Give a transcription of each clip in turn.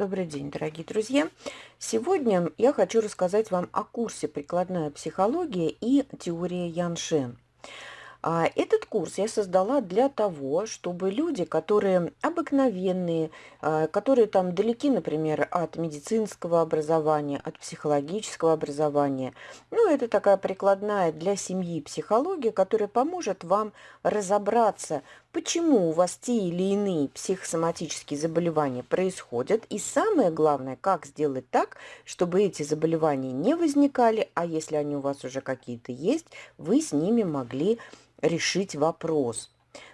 Добрый день, дорогие друзья! Сегодня я хочу рассказать вам о курсе «Прикладная психология и теория Яншен». А, этот курс я создала для того, чтобы люди, которые обыкновенные, а, которые там далеки, например, от медицинского образования, от психологического образования, ну, это такая прикладная для семьи психология, которая поможет вам разобраться, почему у вас те или иные психосоматические заболевания происходят, и самое главное, как сделать так, чтобы эти заболевания не возникали, а если они у вас уже какие-то есть, вы с ними могли решить вопрос.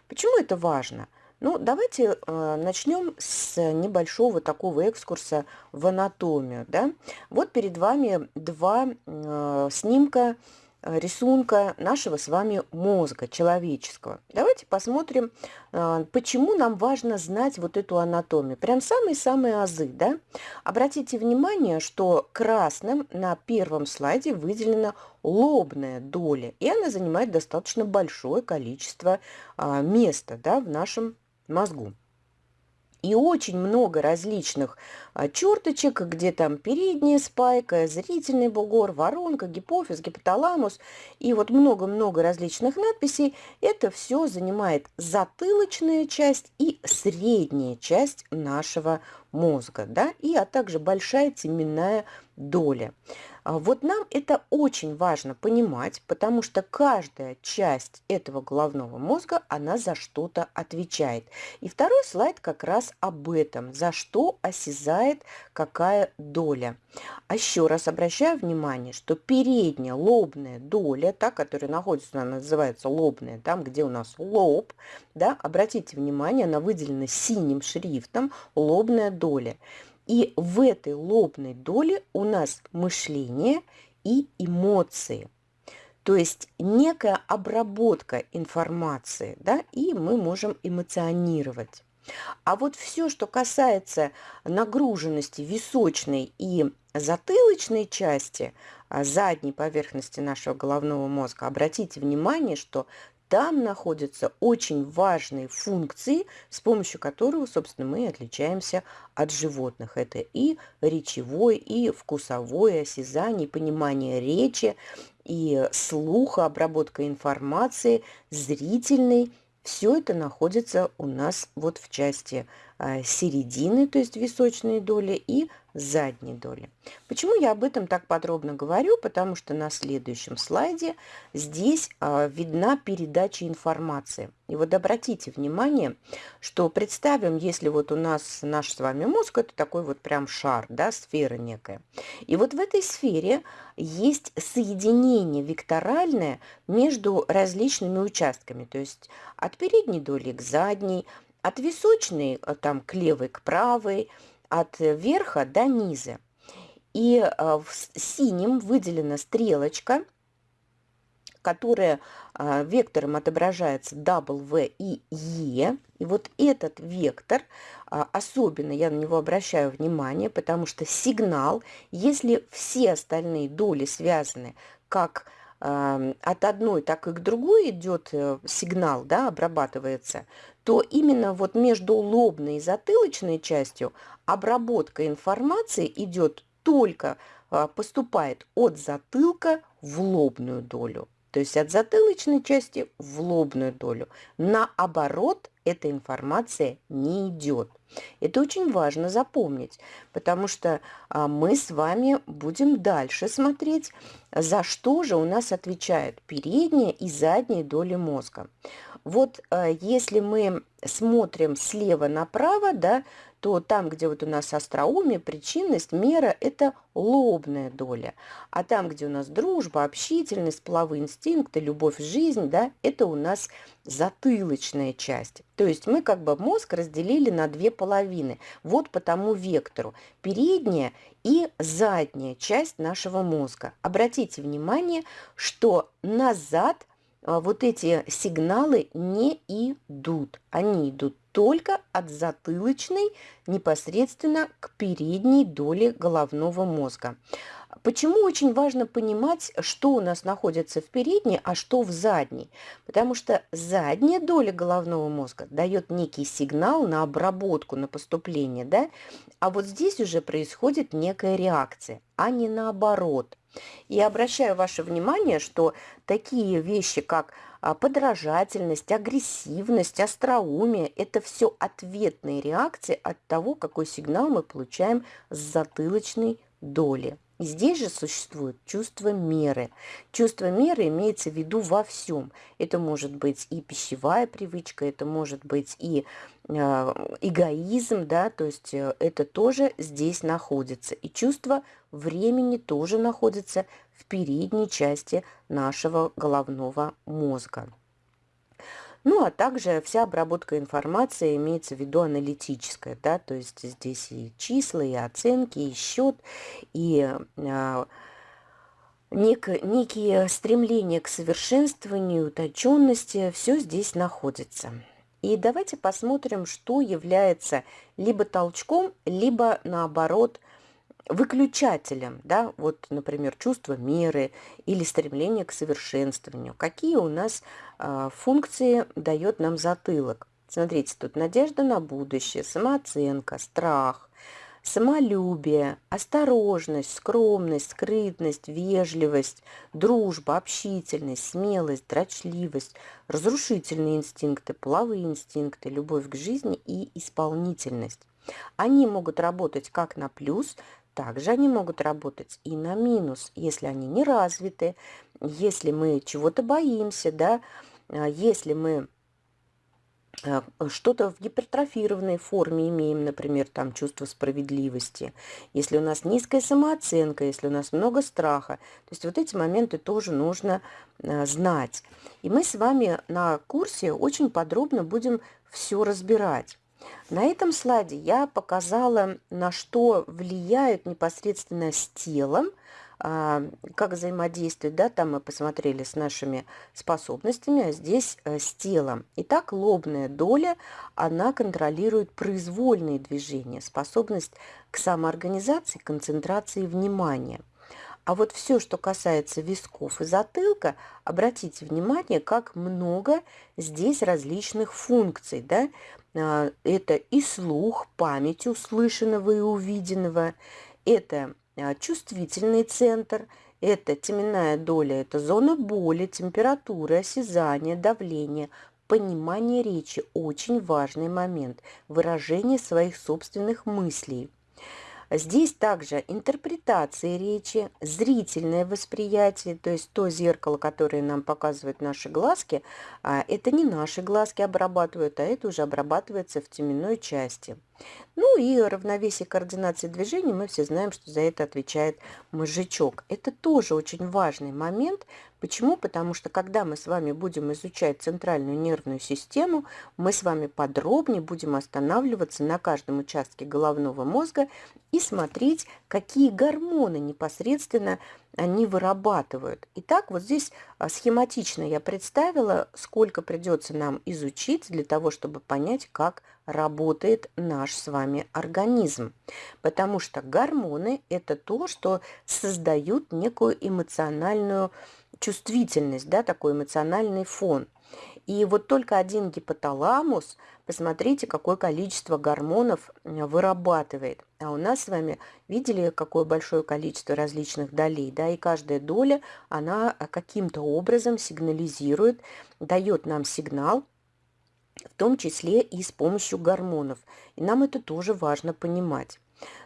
Почему это важно? Ну, давайте э, начнем с небольшого такого экскурса в анатомию. Да? Вот перед вами два э, снимка рисунка нашего с вами мозга человеческого. Давайте посмотрим, э, почему нам важно знать вот эту анатомию. Прям самые-самые азы, да? Обратите внимание, что красным на первом слайде выделена лобная доля, и она занимает достаточно большое количество а, места да, в нашем мозгу. И очень много различных а, черточек, где там передняя спайка, зрительный бугор, воронка, гипофиз, гипоталамус. И вот много-много различных надписей. Это все занимает затылочная часть и средняя часть нашего мозга, да, и, а также большая теменная доля. А вот нам это очень важно понимать, потому что каждая часть этого головного мозга, она за что-то отвечает. И второй слайд как раз об этом, за что осязает какая доля. А еще раз обращаю внимание, что передняя лобная доля, та, которая находится, она называется лобная, там, где у нас лоб, да, обратите внимание, она выделена синим шрифтом, лобная доля. И в этой лобной доле у нас мышление и эмоции. То есть некая обработка информации, да, и мы можем эмоционировать. А вот все, что касается нагруженности височной и затылочной части, а, задней поверхности нашего головного мозга, обратите внимание, что там находятся очень важные функции, с помощью которых, собственно, мы отличаемся от животных. Это и речевой, и вкусовое осязание, понимание речи, и слуха, обработка информации, зрительный. Все это находится у нас вот в части середины, то есть височной доли, и задней доли. Почему я об этом так подробно говорю? Потому что на следующем слайде здесь а, видна передача информации. И вот обратите внимание, что представим, если вот у нас наш с вами мозг, это такой вот прям шар, да, сфера некая. И вот в этой сфере есть соединение векторальное между различными участками, то есть от передней доли к задней, от височной а, там к левой, к правой, от верха до низа. И а, в синим выделена стрелочка, которая вектором отображается W и E. И вот этот вектор, особенно я на него обращаю внимание, потому что сигнал, если все остальные доли связаны как от одной, так и к другой идет э, сигнал, да, обрабатывается, то именно вот между лобной и затылочной частью обработка информации идет только, а, поступает от затылка в лобную долю. То есть от затылочной части в лобную долю. Наоборот, эта информация не идет. Это очень важно запомнить, потому что а, мы с вами будем дальше смотреть, за что же у нас отвечают передняя и задняя доли мозга. Вот а, если мы смотрим слева направо, да, то там, где вот у нас остроумие, причинность, мера – это лобная доля. А там, где у нас дружба, общительность, половые инстинкты, любовь, жизнь, да, это у нас затылочная часть. То есть мы как бы мозг разделили на две половины. Вот по тому вектору. Передняя и задняя часть нашего мозга. Обратите внимание, что назад а, вот эти сигналы не идут. Они идут только от затылочной непосредственно к передней доле головного мозга. Почему очень важно понимать, что у нас находится в передней, а что в задней? Потому что задняя доля головного мозга дает некий сигнал на обработку, на поступление, да? а вот здесь уже происходит некая реакция, а не наоборот. И обращаю ваше внимание, что такие вещи, как подражательность, агрессивность, остроумие – это все ответные реакции от того, какой сигнал мы получаем с затылочной доли. Здесь же существует чувство меры. Чувство меры имеется в виду во всем. Это может быть и пищевая привычка, это может быть и э, эгоизм, да, то есть э, это тоже здесь находится. И чувство времени тоже находится в передней части нашего головного мозга. Ну, а также вся обработка информации имеется в виду аналитическая, да, то есть здесь и числа, и оценки, и счет, и а, нек, некие стремления к совершенствованию, уточенности, все здесь находится. И давайте посмотрим, что является либо толчком, либо наоборот – выключателем, да, вот, например, чувство меры или стремление к совершенствованию. Какие у нас э, функции дает нам затылок? Смотрите, тут надежда на будущее, самооценка, страх, самолюбие, осторожность, скромность, скрытность, вежливость, дружба, общительность, смелость, дрочливость, разрушительные инстинкты, половые инстинкты, любовь к жизни и исполнительность. Они могут работать как на плюс, также они могут работать и на минус, если они не развиты, если мы чего-то боимся, да, а, если мы а, что-то в гипертрофированной форме имеем, например, там чувство справедливости, если у нас низкая самооценка, если у нас много страха. То есть вот эти моменты тоже нужно а, знать. И мы с вами на курсе очень подробно будем все разбирать. На этом слайде я показала, на что влияют непосредственно с телом, а, как взаимодействует, да, там мы посмотрели с нашими способностями, а здесь э, с телом. Итак, лобная доля, она контролирует произвольные движения, способность к самоорганизации, концентрации внимания. А вот все, что касается висков и затылка, обратите внимание, как много здесь различных функций. Да? А, это и слух, память услышанного и увиденного, это а, чувствительный центр, это теменная доля, это зона боли, температуры, осязание, давление, понимание речи – очень важный момент, выражение своих собственных мыслей. Здесь также интерпретация речи, зрительное восприятие, то есть то зеркало, которое нам показывают наши глазки, а это не наши глазки обрабатывают, а это уже обрабатывается в теменной части. Ну и равновесие координации движений, мы все знаем, что за это отвечает мозжечок. Это тоже очень важный момент. Почему? Потому что когда мы с вами будем изучать центральную нервную систему, мы с вами подробнее будем останавливаться на каждом участке головного мозга и смотреть, какие гормоны непосредственно они вырабатывают. Итак, вот здесь а, схематично я представила, сколько придется нам изучить для того, чтобы понять, как работает наш с вами организм. Потому что гормоны – это то, что создают некую эмоциональную чувствительность, да, такой эмоциональный фон. И вот только один гипоталамус, посмотрите, какое количество гормонов вырабатывает. А у нас с вами видели, какое большое количество различных долей, да, и каждая доля, она каким-то образом сигнализирует, дает нам сигнал, в том числе и с помощью гормонов. И нам это тоже важно понимать.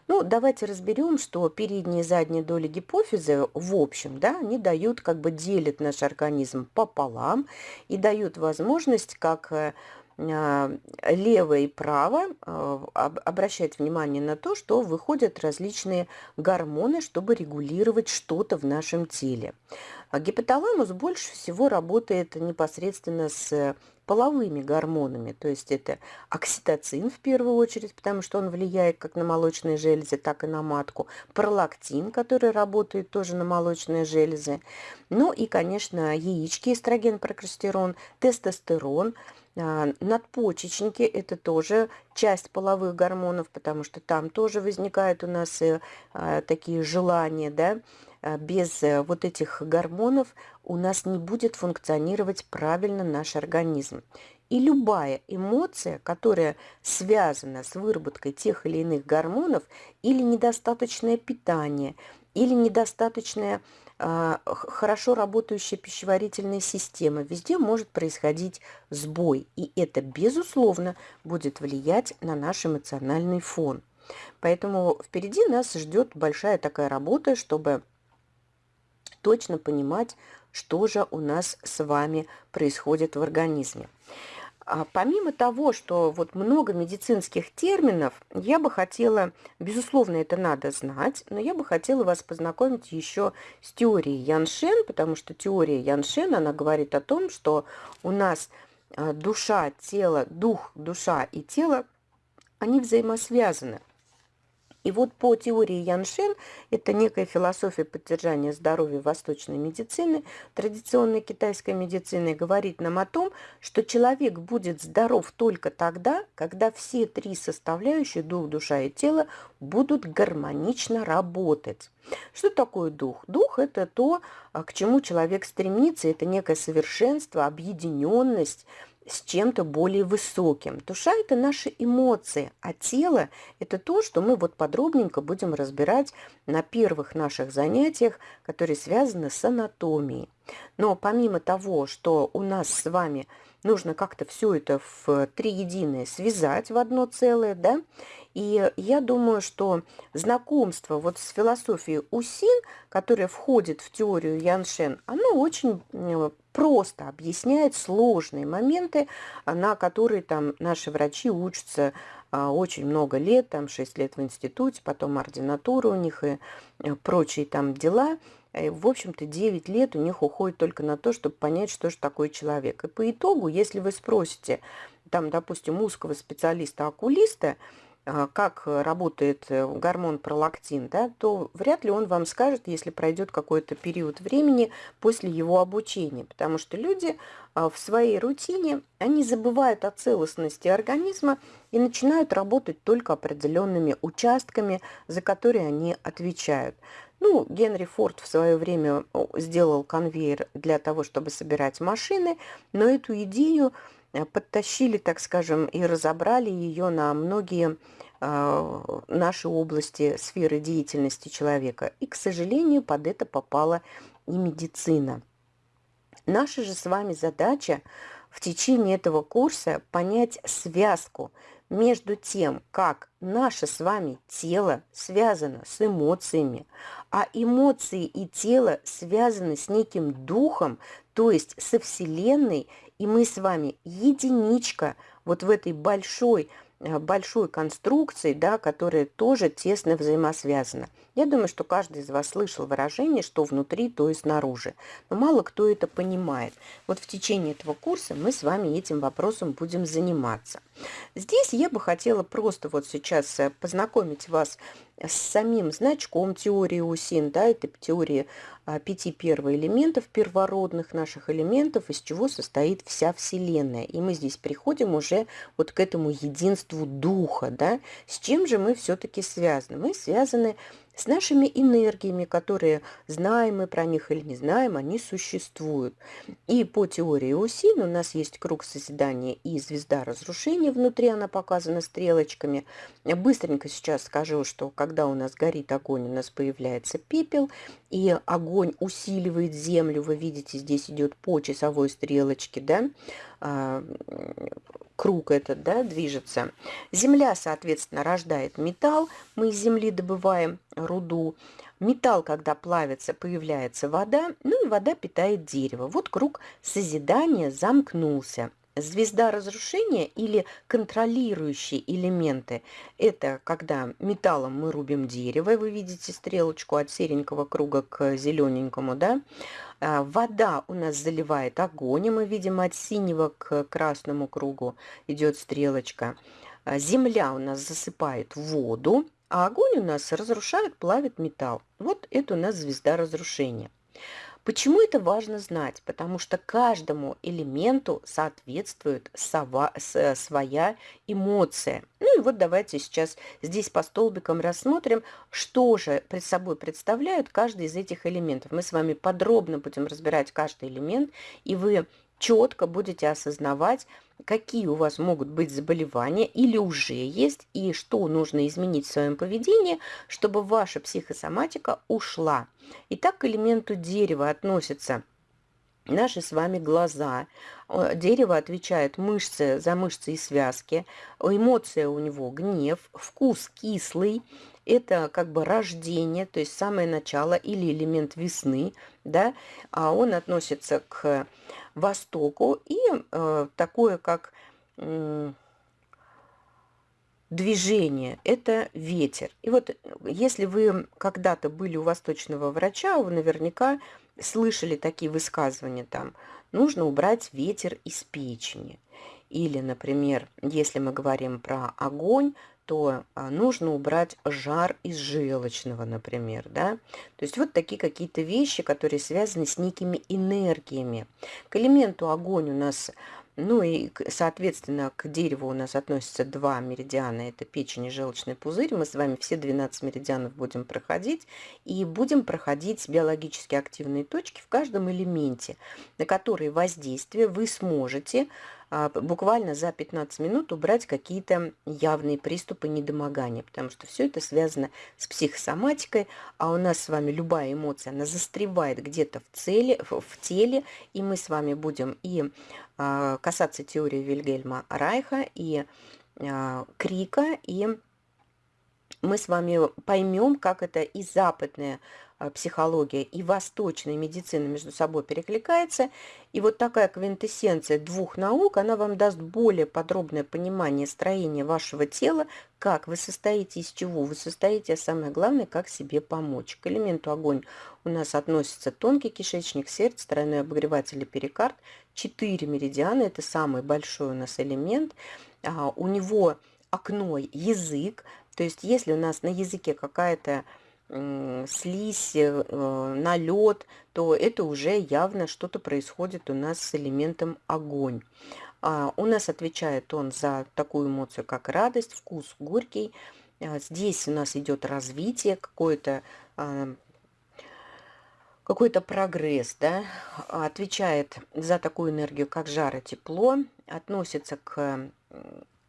Ну, давайте разберем, что передние и задние доли гипофиза, в общем, да, они дают, как бы делят наш организм пополам и дают возможность как э, а, лево и право а, обращать внимание на то, что выходят различные гормоны, чтобы регулировать что-то в нашем теле. А гипоталамус больше всего работает непосредственно с половыми гормонами, то есть это окситоцин в первую очередь, потому что он влияет как на молочные железы, так и на матку, пролактин, который работает тоже на молочные железы, ну и, конечно, яички, эстроген, прогестерон, тестостерон, а, надпочечники – это тоже часть половых гормонов, потому что там тоже возникают у нас э, а, такие желания, да, без э, вот этих гормонов у нас не будет функционировать правильно наш организм. И любая эмоция, которая связана с выработкой тех или иных гормонов, или недостаточное питание, или недостаточная э, хорошо работающая пищеварительная система, везде может происходить сбой. И это, безусловно, будет влиять на наш эмоциональный фон. Поэтому впереди нас ждет большая такая работа, чтобы точно понимать, что же у нас с вами происходит в организме. А помимо того, что вот много медицинских терминов, я бы хотела, безусловно, это надо знать, но я бы хотела вас познакомить еще с теорией Яншен, потому что теория Яншен, она говорит о том, что у нас а, душа, тело, дух, душа и тело, они взаимосвязаны. И вот по теории Яншен, это некая философия поддержания здоровья восточной медицины, традиционной китайской медицины, говорит нам о том, что человек будет здоров только тогда, когда все три составляющие, дух, душа и тело, будут гармонично работать. Что такое дух? Дух – это то, а, к чему человек стремится, это некое совершенство, объединенность, с чем-то более высоким. Душа – это наши эмоции, а тело – это то, что мы вот подробненько будем разбирать на первых наших занятиях, которые связаны с анатомией. Но помимо того, что у нас с вами нужно как-то все это в три единое связать в одно целое, да, и я думаю, что знакомство вот с философией Усин, которая входит в теорию Яншен, оно очень просто объясняет сложные моменты, на которые там наши врачи учатся а, очень много лет, там 6 лет в институте, потом ординатура у них и э, прочие там дела. В общем-то, 9 лет у них уходит только на то, чтобы понять, что же такое человек. И по итогу, если вы спросите, там, допустим, узкого специалиста-окулиста, как работает э, гормон пролактин, да, то вряд ли он вам скажет, если пройдет какой-то период времени после его обучения, потому что люди а, в своей рутине, они забывают о целостности организма и начинают работать только определенными участками, за которые они отвечают. Ну, Генри Форд в свое время сделал конвейер для того, чтобы собирать машины, но эту идею подтащили, так скажем, и разобрали ее на многие э, наши области сферы деятельности человека. И, к сожалению, под это попала и медицина. Наша же с вами задача в течение этого курса понять связку между тем, как наше с вами тело связано с эмоциями, а эмоции и тело связаны с неким духом, то есть со Вселенной и мы с вами единичка вот в этой большой, э, большой конструкции, да, которая тоже тесно взаимосвязана. Я думаю, что каждый из вас слышал выражение, что внутри, то и снаружи. Но мало кто это понимает. Вот в течение этого курса мы с вами этим вопросом будем заниматься. Здесь я бы хотела просто вот сейчас э, познакомить вас с самим значком теории УСИН, да, это теория а, пяти первоэлементов, первородных наших элементов, из чего состоит вся Вселенная. И мы здесь приходим уже вот к этому единству духа, да. С чем же мы все-таки связаны? Мы связаны с нашими энергиями, которые знаем мы про них или не знаем, они существуют. И по теории Усин у нас есть круг созидания и звезда разрушения, внутри она показана стрелочками. Быстренько сейчас скажу, что когда у нас горит огонь, у нас появляется пепел, и огонь усиливает землю. Вы видите, здесь идет по часовой стрелочке, да, круг этот, да, движется. Земля, соответственно, рождает металл, мы из земли добываем руду. Металл, когда плавится, появляется вода, ну и вода питает дерево. Вот круг созидания замкнулся. Звезда разрушения или контролирующие элементы – это когда металлом мы рубим дерево, вы видите стрелочку от серенького круга к зелененькому, да? А, вода у нас заливает огонь, и мы видим от синего к красному кругу идет стрелочка. А, земля у нас засыпает воду, а огонь у нас разрушает, плавит металл. Вот это у нас звезда разрушения. Почему это важно знать? Потому что каждому элементу соответствует сова, с, своя эмоция. Ну и вот давайте сейчас здесь по столбикам рассмотрим, что же пред собой представляют каждый из этих элементов. Мы с вами подробно будем разбирать каждый элемент, и вы четко будете осознавать, какие у вас могут быть заболевания или уже есть, и что нужно изменить в своем поведении, чтобы ваша психосоматика ушла. Итак, к элементу дерева относятся наши с вами глаза. Дерево отвечает мышцы за мышцы и связки. Эмоция у него гнев, вкус кислый, это как бы рождение, то есть самое начало или элемент весны, да, а он относится к востоку и э, такое как э, движение – это ветер. И вот если вы когда-то были у восточного врача, вы наверняка слышали такие высказывания там «нужно убрать ветер из печени». Или, например, если мы говорим про огонь, то а, нужно убрать жар из желчного, например, да. То есть вот такие какие-то вещи, которые связаны с некими энергиями. К элементу огонь у нас ну и, соответственно, к дереву у нас относятся два меридиана. Это печень и желчный пузырь. Мы с вами все 12 меридианов будем проходить. И будем проходить биологически активные точки в каждом элементе, на которые воздействие вы сможете буквально за 15 минут убрать какие-то явные приступы недомогания, потому что все это связано с психосоматикой, а у нас с вами любая эмоция, она застревает где-то в, цели, в теле, и мы с вами будем и а, касаться теории Вильгельма Райха, и а, Крика, и мы с вами поймем, как это и западная а, психология и восточная медицина между собой перекликается. И вот такая квинтэссенция двух наук, она вам даст более подробное понимание строения вашего тела, как вы состоите, из чего вы состоите, а самое главное, как себе помочь. К элементу огонь у нас относится тонкий кишечник, сердце, тройной обогреватель и перикард. Четыре меридиана – это самый большой у нас элемент. А, у него окно язык, то есть если у нас на языке какая-то слизь, э, налет, то это уже явно что-то происходит у нас с элементом огонь. А у нас отвечает он за такую эмоцию, как радость, вкус горький. А здесь у нас идет развитие, какое-то какой-то прогресс, да, отвечает за такую энергию, как жар и тепло, относится к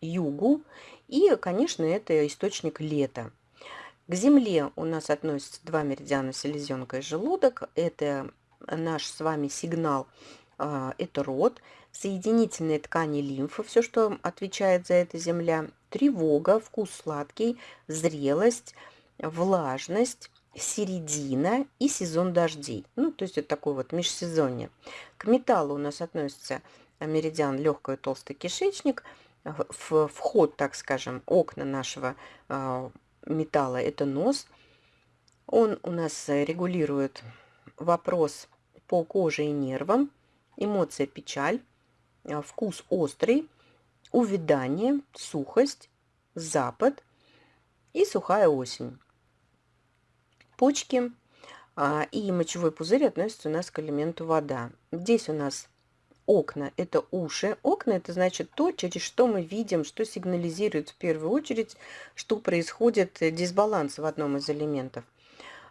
югу, и, конечно, это источник лета. К Земле у нас относятся два меридиана селезенка и желудок. Это наш с вами сигнал, а, это род. Соединительные ткани лимфы, все, что отвечает за это Земля. Тревога, вкус сладкий, зрелость, влажность, середина и сезон дождей. Ну, то есть это такой вот межсезонье. К металлу у нас относится меридиан легкий толстый кишечник, вход, так скажем, окна нашего а, металла – это нос. Он у нас регулирует вопрос по коже и нервам, эмоция печаль, а, вкус острый, увядание, сухость, запад и сухая осень. Почки а, и мочевой пузырь относятся у нас к элементу вода. Здесь у нас окна – это уши. Окна – это значит то, через что мы видим, что сигнализирует в первую очередь, что происходит дисбаланс в одном из элементов.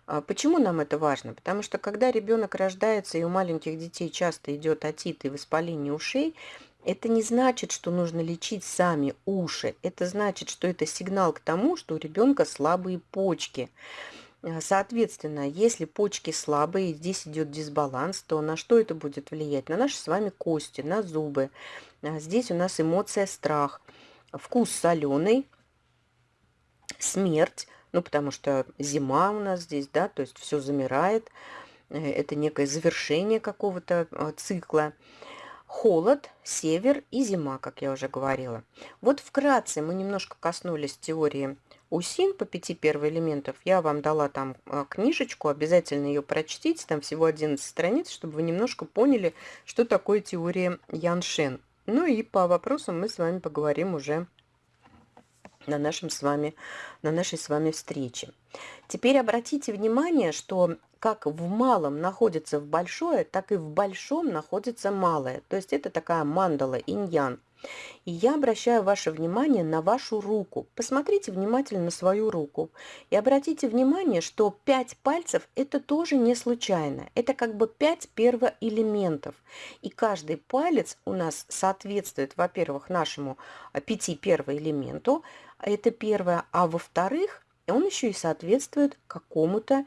А почему нам это важно? Потому что когда ребенок рождается, и у маленьких детей часто идет отит и воспаление ушей, это не значит, что нужно лечить сами уши. Это значит, что это сигнал к тому, что у ребенка слабые почки. Э, соответственно, если почки слабые, здесь идет дисбаланс, то на что это будет влиять? На наши с вами кости, на зубы. А здесь у нас эмоция страх, вкус соленый, смерть, ну потому что зима у нас здесь, да, то есть все замирает, э, это некое завершение какого-то э, цикла. Холод, север и зима, как я уже говорила. Вот вкратце мы немножко коснулись теории УСИН по пяти первоэлементов. Я вам дала там а, книжечку, обязательно ее прочтите, там всего 11 страниц, чтобы вы немножко поняли, что такое теория Яншен. Ну и по вопросам мы с вами поговорим уже на, нашем с вами, на нашей с вами встрече. Теперь обратите внимание, что как в малом находится в большое, так и в большом находится малое. То есть это такая мандала, иньян. И я обращаю ваше внимание на вашу руку. Посмотрите внимательно на свою руку. И обратите внимание, что 5 пальцев – это тоже не случайно. Это как бы 5 первоэлементов. И каждый палец у нас соответствует, во-первых, нашему 5 первоэлементу. Это первое. А во-вторых, он еще и соответствует какому-то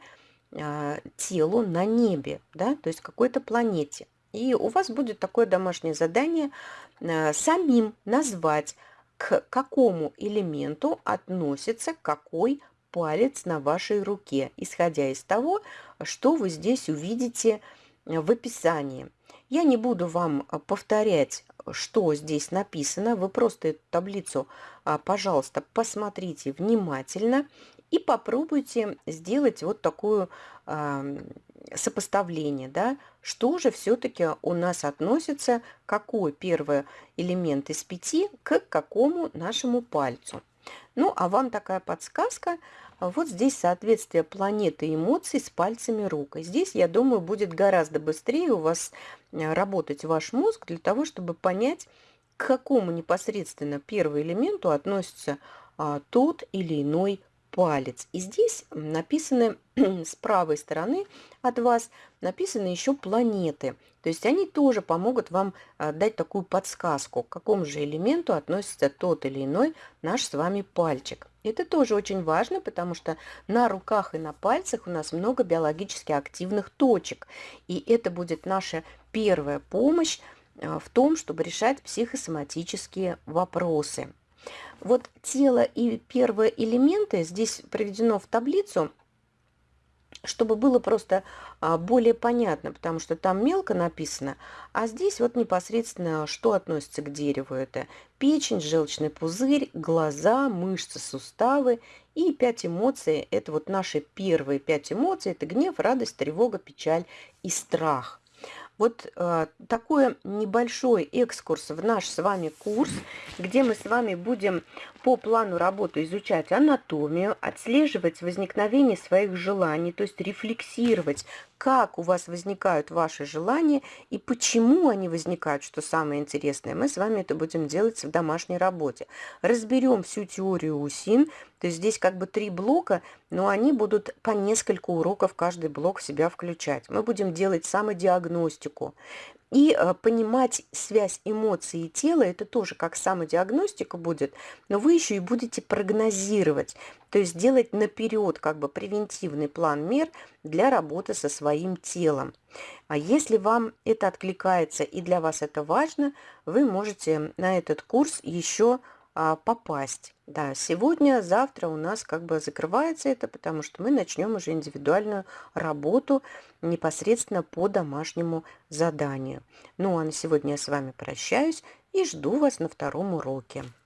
а, телу на небе, да, то есть какой-то планете. И у вас будет такое домашнее задание э, самим назвать, к какому элементу относится какой палец на вашей руке, исходя из того, что вы здесь увидите в описании. Я не буду вам повторять, что здесь написано. Вы просто эту таблицу, пожалуйста, посмотрите внимательно и попробуйте сделать вот такую сопоставление, да, что же все-таки у нас относится, какой первый элемент из пяти к какому нашему пальцу. Ну, а вам такая подсказка. Вот здесь соответствие планеты эмоций с пальцами рук. И здесь, я думаю, будет гораздо быстрее у вас э, работать ваш мозг для того, чтобы понять, к какому непосредственно первому элементу относится а, тот или иной палец. И здесь написаны с правой стороны от вас, написаны еще планеты. То есть они тоже помогут вам а, дать такую подсказку, к какому же элементу относится тот или иной наш с вами пальчик. Это тоже очень важно, потому что на руках и на пальцах у нас много биологически активных точек. И это будет наша первая помощь а, в том, чтобы решать психосоматические вопросы. Вот тело и первые элементы здесь приведено в таблицу, чтобы было просто а, более понятно, потому что там мелко написано, а здесь вот непосредственно, что относится к дереву. Это печень, желчный пузырь, глаза, мышцы, суставы и пять эмоций. Это вот наши первые пять эмоций. Это гнев, радость, тревога, печаль и страх. Вот э, такой небольшой экскурс в наш с вами курс, где мы с вами будем по плану работы изучать анатомию, отслеживать возникновение своих желаний, то есть рефлексировать, как у вас возникают ваши желания и почему они возникают, что самое интересное. Мы с вами это будем делать в домашней работе. Разберем всю теорию УСИН, то есть здесь как бы три блока, но они будут по несколько уроков каждый блок в себя включать. Мы будем делать самодиагностику. И э, понимать связь эмоций и тела, это тоже как самодиагностика будет, но вы еще и будете прогнозировать, то есть делать наперед как бы превентивный план мер для работы со своим телом. А если вам это откликается и для вас это важно, вы можете на этот курс еще а, попасть. Да, сегодня, завтра у нас как бы закрывается это, потому что мы начнем уже индивидуальную работу непосредственно по домашнему заданию. Ну а на сегодня я с вами прощаюсь и жду вас на втором уроке.